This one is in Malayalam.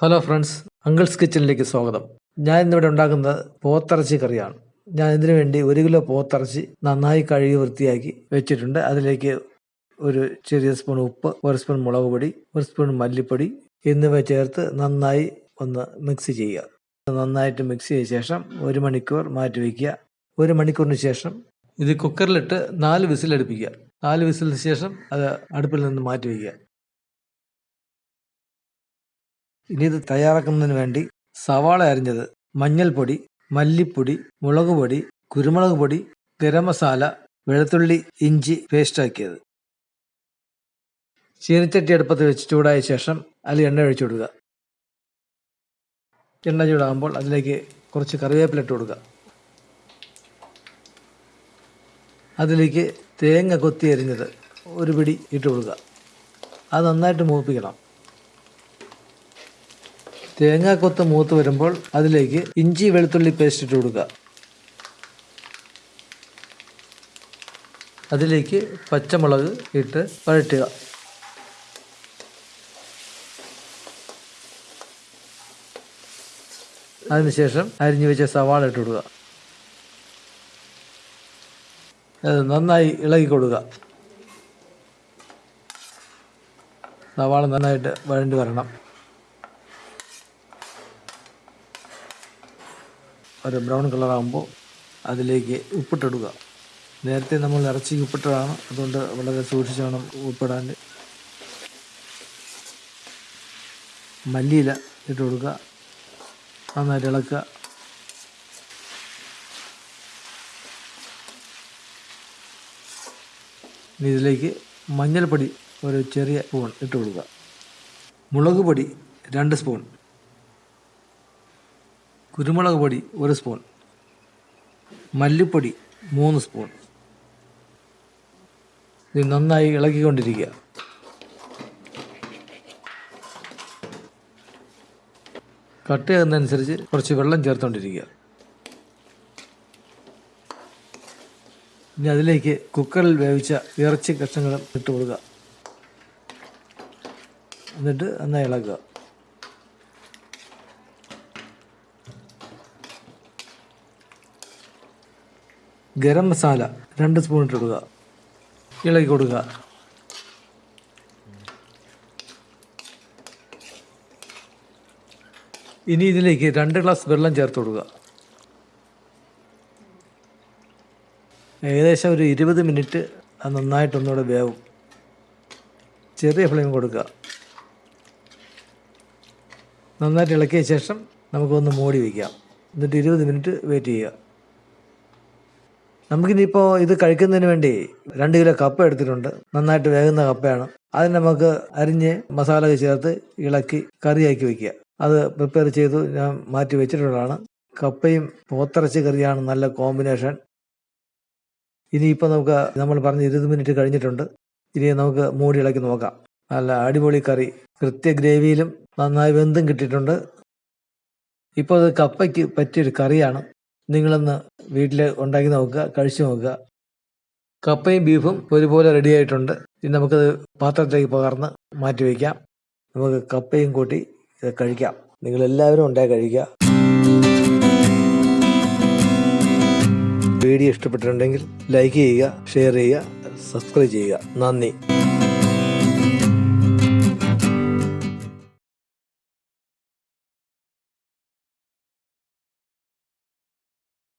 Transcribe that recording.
ഹലോ ഫ്രണ്ട്സ് അങ്കിൾസ് കിച്ചണിലേക്ക് സ്വാഗതം. ഞാൻ ഇന്നിവിടെ ഉണ്ടാക്കുന്നത് പോത്തിറച്ചി കറിയാണ്. ഞാൻ ഇതിനു വേണ്ടി ഒരു കിലോ പോത്തിറച്ചി നന്നായി കഴുകി വൃത്തിയാക്കി വെച്ചിട്ടുണ്ട്. അതിലേക്ക് ഒരു ചെറിയ സ്പൂൺ ഉപ്പ് ഒരു സ്പൂൺ മുളക് പൊടി ഒരു സ്പൂൺ മല്ലിപ്പൊടി എന്നിവ ചേർത്ത് നന്നായി ഒന്ന് മിക്സ് ചെയ്യുക. നന്നായിട്ട് മിക്സ് ചെയ്ത ശേഷം ഒരു മണിക്കൂർ മാറ്റി വയ്ക്കുക ഒരു മണിക്കൂറിന് ശേഷം ഇത് കുക്കറിലിട്ട് നാല് വിസിലടുപ്പിക്കുക. നാല് വിസിലിന് ശേഷം അത് അടുപ്പിൽ നിന്ന് മാറ്റി വയ്ക്കുക ഇനി ഇത് തയ്യാറാക്കുന്നതിന് വേണ്ടി സവാള അരിഞ്ഞത് മഞ്ഞൾപ്പൊടി മല്ലിപ്പൊടി മുളക് പൊടി കുരുമുളക് പൊടി ഗരം മസാല വെളുത്തുള്ളി ഇഞ്ചി പേസ്റ്റാക്കിയത് ചീനച്ചട്ടി അടുപ്പത്ത് വെച്ച് ചൂടായ ശേഷം അതിൽ എണ്ണ ഒഴിച്ചു കൊടുക്കുക. എണ്ണ ചൂടാകുമ്പോൾ അതിലേക്ക് കുറച്ച് കറിവേപ്പില ഇട്ട് കൊടുക്കുക. അതിലേക്ക് തേങ്ങ കൊത്തി അരിഞ്ഞത് ഒരു പിടി ഇട്ട് കൊടുക്കുക. അത് നന്നായിട്ട് മൂപ്പിക്കണം. തേങ്ങാക്കൊത്ത് മൂത്ത് വരുമ്പോൾ അതിലേക്ക് ഇഞ്ചി വെളുത്തുള്ളി പേസ്റ്റ് ഇട്ട് കൊടുക്കുക. അതിലേക്ക് പച്ചമുളക് ഇട്ട് വഴറ്റുക. അതിനുശേഷം അരിഞ്ഞു വെച്ച സവാള ഇട്ട് കൊടുക്കുക. അത് നന്നായി ഇളകി കൊടുക്കുക. സവാള നന്നായിട്ട് വഴണ്ടി വരണം. ഒരു ബ്രൗൺ കളറാകുമ്പോൾ അതിലേക്ക് ഉപ്പിട്ടിടുക. നേരത്തെ നമ്മൾ ഇറച്ചിക്ക് ഉപ്പിട്ടതാണ്. അതുകൊണ്ട് വളരെ സൂക്ഷിച്ച് വേണം ഉപ്പിടാൻ. മല്ലിയില ഇട്ട് കൊടുക്കുക. നന്നായിട്ട് ഇളക്കുക. ഇനി ഇതിലേക്ക് മഞ്ഞൾപ്പൊടി ഒരു ചെറിയ സ്പൂൺ ഇട്ട് കൊടുക്കുക. മുളക് പൊടി രണ്ട് സ്പൂൺ. കുരുമുളക് പൊടി ഒരു സ്പൂൺ. മല്ലിപ്പൊടി മൂന്ന് സ്പൂൺ. ഇത് നന്നായി ഇളക്കിക്കൊണ്ടിരിക്കുക കട്ട് ചെയ്യുന്നതനുസരിച്ച് കുറച്ച് വെള്ളം ചേർത്തുകൊണ്ടിരിക്കുക ഇനി അതിലേക്ക് കുക്കറിൽ വേവിച്ച ഇറച്ചി കഷ്ണങ്ങളും ഇട്ട് കൊടുക്കുക. എന്നിട്ട് നന്നായി ഇളക്കുക. ഗരം മസാല രണ്ട് സ്പൂൺ ഇട്ടിടുക. ഇളകി ഇളക്കി കൊടുക്കുക. ഇനി ഇതിലേക്ക് രണ്ട് ഗ്ലാസ് വെള്ളം ചേർത്ത് കൊടുക്കുക. ഏകദേശം ഒരു ഇരുപത് മിനിറ്റ് അത് നന്നായിട്ടൊന്നുകൂടെ വേവും. ചെറിയ ഫ്ലെയിം കൊടുക്കുക. നന്നായിട്ട് ഇളക്കിയ ശേഷം നമുക്കൊന്ന് മൂടി വയ്ക്കാം എന്നിട്ട് ഇരുപത് മിനിറ്റ് വെയിറ്റ് ചെയ്യുക. നമുക്കിനിയിപ്പോൾ ഇത് കഴിക്കുന്നതിന് വേണ്ടി രണ്ട് കിലോ കപ്പ എടുത്തിട്ടുണ്ട്. നന്നായിട്ട് വേകുന്ന കപ്പയാണ്. അതിന് നമുക്ക് അരിഞ്ഞ് മസാല ചേർത്ത് ഇളക്കി കറിയാക്കി വയ്ക്കുക അത് പ്രിപ്പയർ ചെയ്തു ഞാൻ മാറ്റി വെച്ചിട്ടുള്ളതാണ്. കപ്പയും പോത്തിറച്ചി കറിയാണ് നല്ല കോമ്പിനേഷൻ ഇനിയിപ്പോൾ നമുക്ക് നമ്മൾ പറഞ്ഞ് ഇരുപത് മിനിറ്റ് കഴിഞ്ഞിട്ടുണ്ട്. ഇനി നമുക്ക് മൂടി ഇളക്കി നോക്കാം. നല്ല അടിപൊളി കറി. കൃത്യ ഗ്രേവിയിലും നന്നായി വെന്തും കിട്ടിയിട്ടുണ്ട്. ഇപ്പോൾ അത് കപ്പയ്ക്ക് പറ്റിയൊരു കറിയാണ്. നിങ്ങളൊന്ന് വീട്ടിൽ ഉണ്ടാക്കി നോക്കുക കഴിച്ചു നോക്കുക. കപ്പയും ബീഫും ഒരുപോലെ റെഡി ആയിട്ടുണ്ട്. ഇനി നമുക്കത് പാത്രത്തിലേക്ക് പകർന്ന് മാറ്റി വയ്ക്കാം നമുക്ക് കപ്പയും കൂട്ടി ഇത് കഴിക്കാം. നിങ്ങൾ എല്ലാവരും ഉണ്ടായി കഴിക്കുക. വീഡിയോ ഇഷ്ടപ്പെട്ടിട്ടുണ്ടെങ്കിൽ ലൈക്ക് ചെയ്യുക ഷെയർ ചെയ്യുക സബ്സ്ക്രൈബ് ചെയ്യുക. നന്ദി.